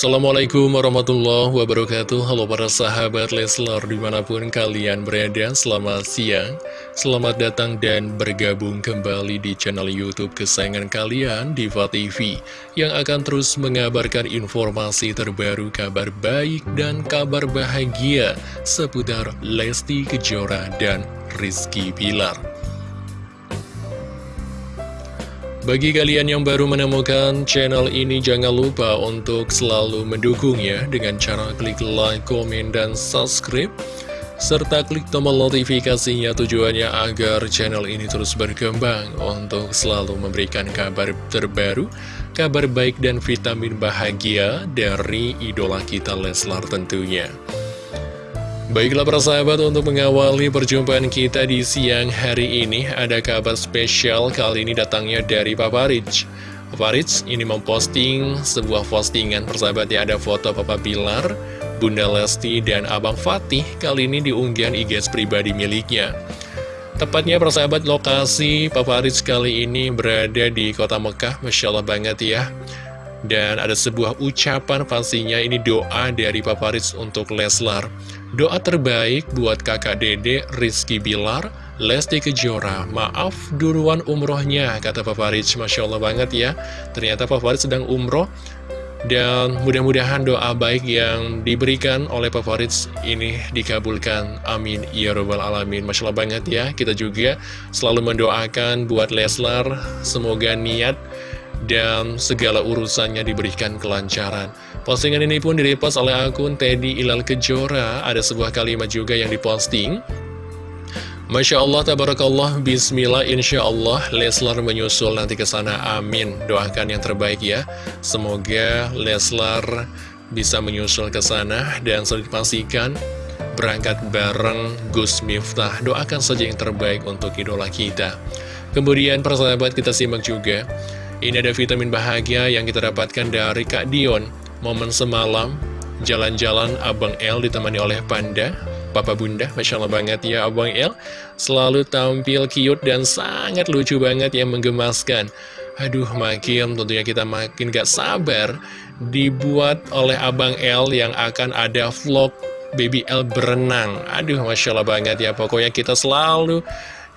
Assalamualaikum warahmatullahi wabarakatuh. Halo para sahabat Leslar di mana pun kalian berada Selamat siang. Selamat datang dan bergabung kembali di channel Youtube kesayangan kalian Diva TV Yang akan terus mengabarkan informasi terbaru Kabar baik dan kabar bahagia Seputar Lesti Kejora dan Rizky Pilar bagi kalian yang baru menemukan channel ini, jangan lupa untuk selalu mendukungnya dengan cara klik like, komen, dan subscribe. Serta klik tombol notifikasinya tujuannya agar channel ini terus berkembang untuk selalu memberikan kabar terbaru, kabar baik dan vitamin bahagia dari idola kita Leslar tentunya. Baiklah para sahabat untuk mengawali perjumpaan kita di siang hari ini Ada kabar spesial kali ini datangnya dari Papa Rich Papa Rich ini memposting sebuah postingan persahabat ya Ada foto Papa Bilar, Bunda Lesti, dan Abang Fatih Kali ini diunggahan IG pribadi miliknya. Tepatnya persahabat lokasi Papa Rich kali ini berada di kota Mekah Masya Allah banget ya. Dan ada sebuah ucapan pastinya ini doa dari Papa Ritz untuk Leslar. Doa terbaik buat kakak dede Rizky Bilar, Lesti Kejora. Maaf duluan umrohnya, kata Papa Ritz. Masya Allah banget ya. Ternyata Papa Ritz sedang umroh. Dan mudah-mudahan doa baik yang diberikan oleh Papa Ritz ini dikabulkan. Amin. Ya Rabbal Alamin. Masya Allah banget ya. Kita juga selalu mendoakan buat Leslar. Semoga niat dan segala urusannya diberikan kelancaran. Postingan ini pun direpost oleh akun Teddy Ilal Kejora. Ada sebuah kalimat juga yang diposting. Masya Allah, tabarakallah, bismillah, insya Allah, Leslar menyusul nanti ke sana, amin. Doakan yang terbaik ya. Semoga Leslar bisa menyusul ke sana dan sudah dipastikan berangkat bareng Gus Miftah. Doakan saja yang terbaik untuk idola kita. Kemudian persahabat kita simak juga ini ada vitamin bahagia yang kita dapatkan dari Kak Dion. Momen semalam, jalan-jalan Abang L ditemani oleh Panda. Papa Bunda, Masya Allah banget ya Abang L. Selalu tampil cute dan sangat lucu banget yang menggemaskan. Aduh, makin tentunya kita makin gak sabar dibuat oleh Abang L yang akan ada vlog Baby L berenang. Aduh, Masya Allah banget ya. Pokoknya kita selalu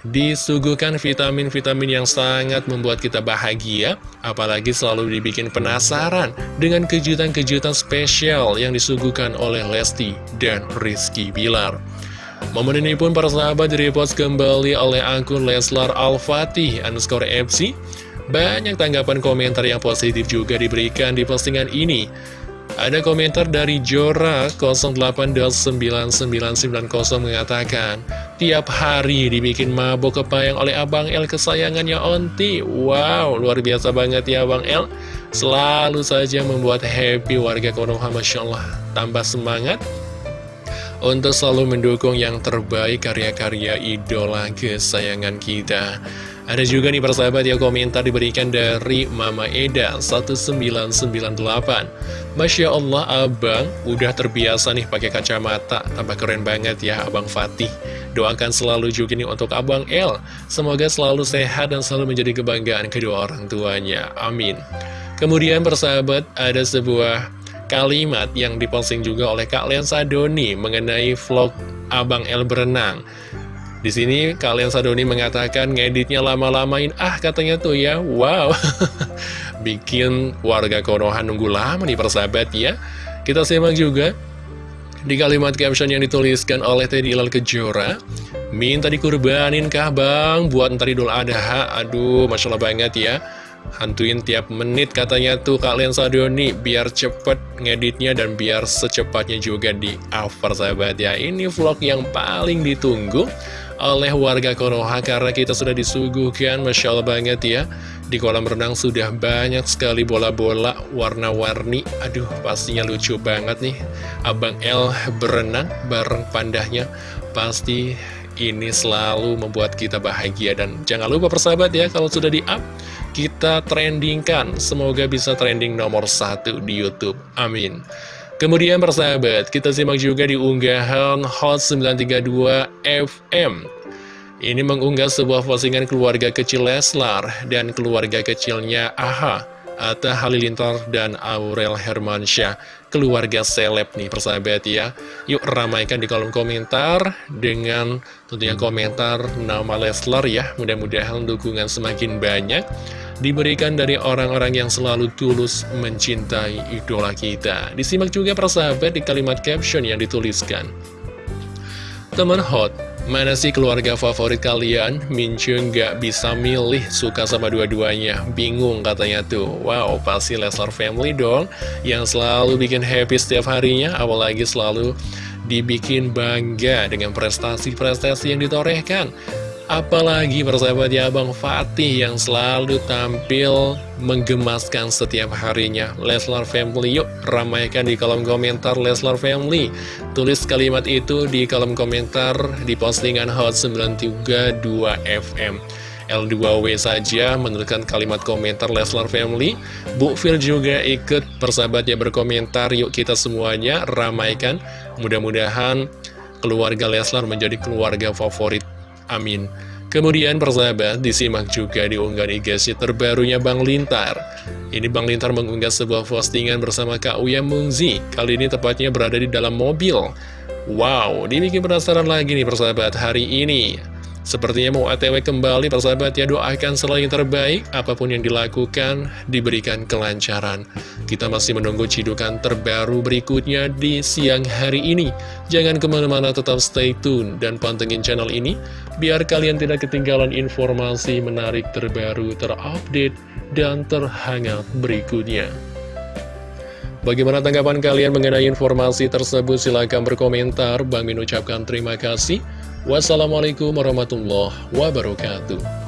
disuguhkan vitamin-vitamin yang sangat membuat kita bahagia, apalagi selalu dibikin penasaran dengan kejutan-kejutan spesial yang disuguhkan oleh Lesti dan Rizky Bilar. Momen ini pun para sahabat direpost kembali oleh akun Leslar Al-Fatih underscore FC. Banyak tanggapan komentar yang positif juga diberikan di postingan ini. Ada komentar dari Jora 08.9990 mengatakan Tiap hari dibikin mabok kepayang oleh Abang L kesayangannya Onti. Wow, luar biasa banget ya Abang L Selalu saja membuat happy warga Konoha Masya Allah. Tambah semangat untuk selalu mendukung yang terbaik karya-karya idola kesayangan kita ada juga nih persahabat ya komentar diberikan dari Mama Eda 1998 Masya Allah abang udah terbiasa nih pakai kacamata. Tambah keren banget ya abang Fatih. Doakan selalu juga nih untuk abang L Semoga selalu sehat dan selalu menjadi kebanggaan kedua orang tuanya. Amin. Kemudian persahabat ada sebuah kalimat yang diposting juga oleh Kak Lensa Doni Mengenai vlog abang L berenang di sini kalian Sadoni mengatakan ngeditnya lama-lamain. Ah katanya tuh ya. Wow. Bikin warga Konoha nunggu lama nih persahabat ya. Kita simak juga. Di kalimat caption yang dituliskan oleh Teddy Ilal Kejora minta dikurbanin kah bang? Buat ntar idul adha. Aduh masya Allah banget ya. Hantuin tiap menit katanya tuh kalian Sadoni biar cepet ngeditnya dan biar secepatnya juga di up persahabat ya. Ini vlog yang paling ditunggu oleh warga Konoha karena kita sudah disuguhkan Masya Allah banget ya. Di kolam renang sudah banyak sekali bola-bola warna-warni. Aduh pastinya lucu banget nih. Abang L berenang bareng pandahnya. Pasti ini selalu membuat kita bahagia. Dan jangan lupa persahabat ya kalau sudah di-up Kita trendingkan. Semoga bisa trending nomor satu di Youtube. Amin Kemudian persahabat, kita simak juga di unggahan Hot 932 FM. Ini mengunggah sebuah postingan keluarga kecil Leslar dan keluarga kecilnya Aha. Atta Halilintar dan Aurel Hermansyah keluarga seleb nih persahabat ya. Yuk ramaikan di kolom komentar dengan tentunya komentar nama Leslar ya. Mudah-mudahan dukungan semakin banyak diberikan dari orang-orang yang selalu tulus mencintai idola kita. Disimak juga persahabat di kalimat caption yang dituliskan. Teman hot, mana sih keluarga favorit kalian? Mincu nggak bisa milih, suka sama dua-duanya. Bingung katanya tuh. Wow, pasti Leslar Family dong, yang selalu bikin happy setiap harinya, apalagi selalu dibikin bangga dengan prestasi-prestasi yang ditorehkan. Apalagi persahabat ya Bang Fatih yang selalu tampil menggemaskan setiap harinya. Leslar Family yuk ramaikan di kolom komentar Leslar Family. Tulis kalimat itu di kolom komentar di postingan Hot 932 FM L2W saja menurutkan kalimat komentar Leslar Family. Bu Phil juga ikut persahabatnya berkomentar Yuk kita semuanya ramaikan. Mudah-mudahan keluarga Leslar menjadi keluarga favorit Amin. Kemudian persahabat disimak juga di unggahan IG terbarunya Bang Lintar. Ini Bang Lintar mengunggah sebuah postingan bersama Kak Uya Mungzi. Kali ini tepatnya berada di dalam mobil. Wow, dibikin penasaran lagi nih persahabat hari ini. Sepertinya mau ATW kembali, persahabat ya doakan selalu yang terbaik, apa pun yang dilakukan, diberikan kelancaran. Kita masih menunggu cidukan terbaru berikutnya di siang hari ini. Jangan ke mana-mana tetap stay tune dan pantengin channel ini, biar kalian tidak ketinggalan informasi menarik terbaru, terupdate, dan terhangat berikutnya. Bagaimana tanggapan kalian mengenai informasi tersebut? Silahkan berkomentar. Bang Min ucapkan terima kasih. Wassalamualaikum warahmatullahi wabarakatuh.